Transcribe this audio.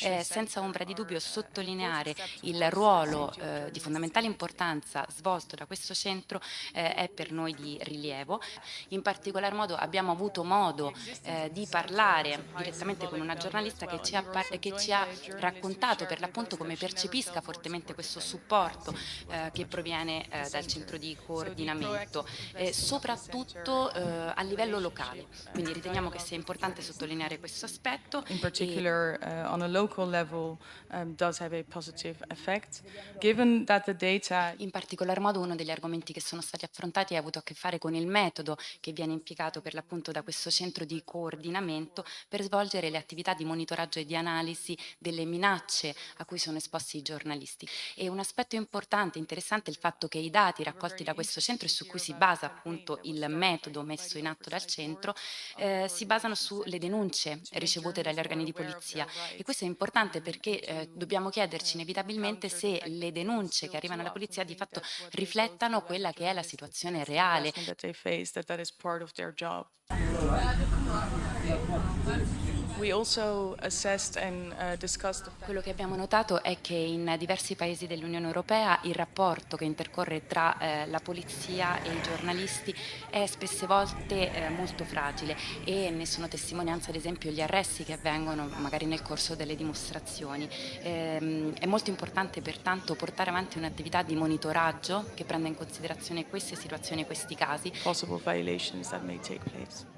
eh, senza ombra di dubbio sottolineare il ruolo eh, di fondamentale importanza svolto da questo centro eh, è per noi di rilievo. In particolar modo abbiamo avuto modo eh, di parlare direttamente con una giornalista che ci ha, che ci ha raccontato per l'appunto come percepisca fortemente questo supporto eh, che proviene eh, dal centro di coordinamento, soprattutto a livello locale. Quindi riteniamo che sia importante sottolineare questo aspetto. In particular uh, on a local level um, does have a positive effect. Given that the data in particolar modo uno degli argomenti che sono stati affrontati ha avuto a che fare con il metodo che viene impiegato per l'appunto da questo centro di coordinamento per svolgere le attività di monitoraggio e di analisi delle minacce a cui sono esposti i giornalisti. E un aspetto importante, interessante, è il fatto che i dati raccolti da questo centro e su cui si basa appunto il metodo messo in atto dal centro eh, si basano sulle denunce ricevute dagli organi di polizia e questo è importante perché eh, dobbiamo chiederci inevitabilmente se le denunce che arrivano alla polizia di fatto riflettano quella che è la situazione reale. Uh, Quello che abbiamo notato è che in diversi paesi dell'Unione Europea il rapporto che intercorre tra eh, la polizia e i giornalisti è spesse volte eh, molto fragile e ne sono testimonianza ad esempio gli arresti che avvengono magari nel corso delle dimostrazioni. Eh, è molto importante pertanto portare avanti un'attività di monitoraggio che prenda in considerazione queste situazioni e questi casi. Possible violations that may take place.